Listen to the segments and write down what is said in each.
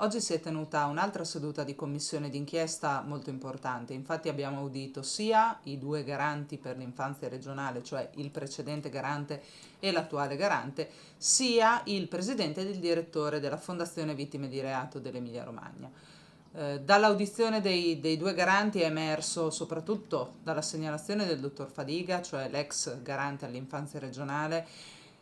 Oggi si è tenuta un'altra seduta di commissione d'inchiesta molto importante, infatti abbiamo udito sia i due garanti per l'infanzia regionale, cioè il precedente garante e l'attuale garante, sia il presidente ed il direttore della Fondazione Vittime di Reato dell'Emilia Romagna. Eh, dall'audizione dei, dei, due garanti è emerso soprattutto dalla segnalazione del dottor Fadiga, cioè l'ex garante all'infanzia regionale,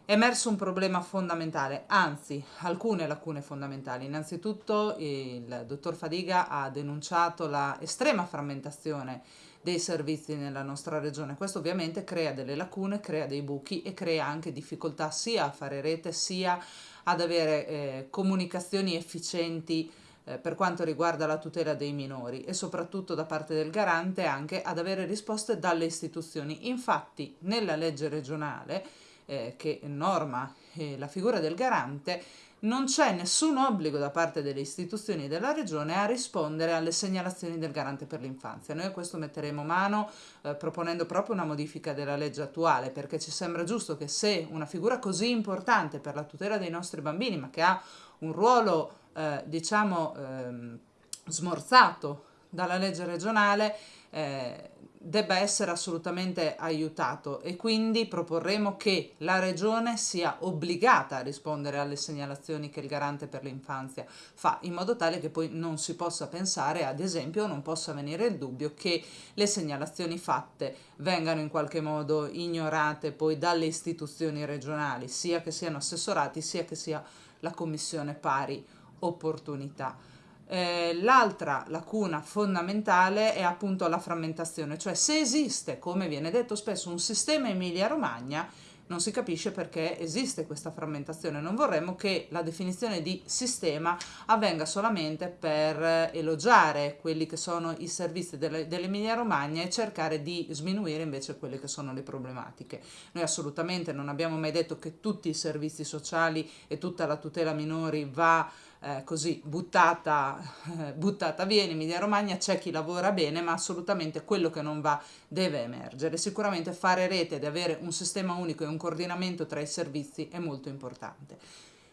è emerso un problema fondamentale, anzi alcune lacune fondamentali. Innanzitutto il dottor Fadiga ha denunciato la estrema frammentazione dei servizi nella nostra regione. Questo ovviamente crea delle lacune, crea dei buchi e crea anche difficoltà sia a fare rete sia ad avere eh, comunicazioni efficienti eh, per quanto riguarda la tutela dei minori e soprattutto da parte del garante anche ad avere risposte dalle istituzioni. Infatti nella legge regionale eh, che norma eh, la figura del garante, non c'è nessun obbligo da parte delle istituzioni della regione a rispondere alle segnalazioni del garante per l'infanzia. Noi a questo metteremo mano eh, proponendo proprio una modifica della legge attuale perché ci sembra giusto che se una figura così importante per la tutela dei nostri bambini ma che ha un ruolo eh, diciamo ehm, smorzato dalla legge regionale eh, debba essere assolutamente aiutato e quindi proporremo che la Regione sia obbligata a rispondere alle segnalazioni che il garante per l'infanzia fa, in modo tale che poi non si possa pensare, ad esempio, non possa venire il dubbio che le segnalazioni fatte vengano in qualche modo ignorate poi dalle istituzioni regionali, sia che siano assessorati, sia che sia la Commissione Pari Opportunità. Eh, l'altra lacuna fondamentale è appunto la frammentazione, cioè se esiste, come viene detto spesso, un sistema Emilia-Romagna, non si capisce perché esiste questa frammentazione. Non vorremmo che la definizione di sistema avvenga solamente per elogiare quelli che sono i servizi dell'Emilia Romagna e cercare di sminuire invece quelle che sono le problematiche. Noi assolutamente non abbiamo mai detto che tutti i servizi sociali e tutta la tutela minori va eh, così buttata, buttata via in Emilia Romagna, c'è chi lavora bene, ma assolutamente quello che non va deve emergere. Sicuramente fare rete ed avere un sistema unico e un coordinamento tra i servizi è molto importante.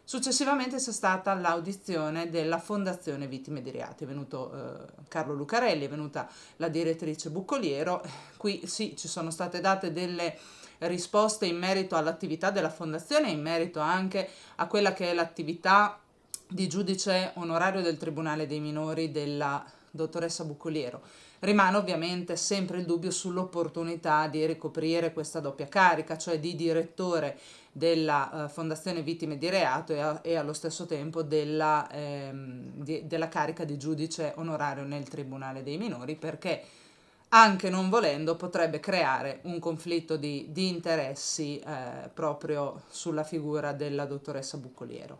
Successivamente c'è stata l'audizione della Fondazione Vittime di Reati, è venuto eh, Carlo Lucarelli, è venuta la direttrice Buccoliero, qui sì ci sono state date delle risposte in merito all'attività della Fondazione e in merito anche a quella che è l'attività di giudice onorario del Tribunale dei Minori della dottoressa Buccoliero. Rimane ovviamente sempre il dubbio sull'opportunità di ricoprire questa doppia carica, cioè di direttore della uh, Fondazione Vittime di Reato e, a, e allo stesso tempo della, ehm, di, della carica di giudice onorario nel Tribunale dei Minori, perché anche non volendo potrebbe creare un conflitto di, di interessi eh, proprio sulla figura della dottoressa Buccoliero.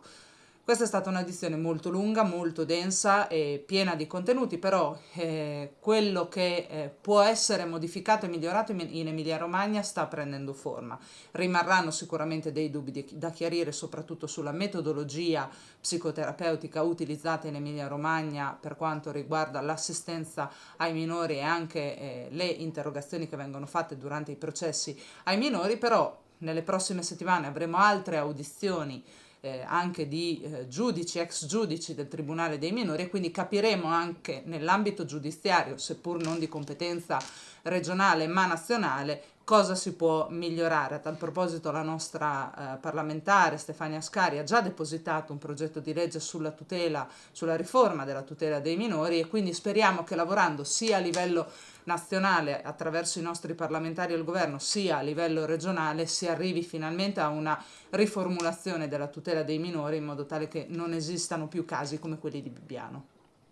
Questa è stata un'edizione molto lunga, molto densa e piena di contenuti, però eh, quello che eh, può essere modificato e migliorato in, Emilia Romagna sta prendendo forma. Rimarranno sicuramente dei dubbi di, da chiarire soprattutto sulla metodologia psicoterapeutica utilizzata in Emilia Romagna per quanto riguarda l'assistenza ai minori e anche eh, le interrogazioni che vengono fatte durante i processi ai minori, però nelle prossime settimane avremo altre audizioni eh, anche di eh, giudici, ex giudici del Tribunale dei minori e quindi capiremo anche nell'ambito giudiziario, seppur non di competenza regionale ma nazionale, cosa si può migliorare. A tal proposito la nostra eh, parlamentare Stefania Ascari ha già depositato un progetto di legge sulla tutela, sulla riforma della tutela dei minori e quindi speriamo che lavorando sia a livello nazionale attraverso i nostri parlamentari e il governo sia a livello regionale si arrivi finalmente a una riformulazione della tutela dei minori in modo tale che non esistano più casi come quelli di Bibbiano.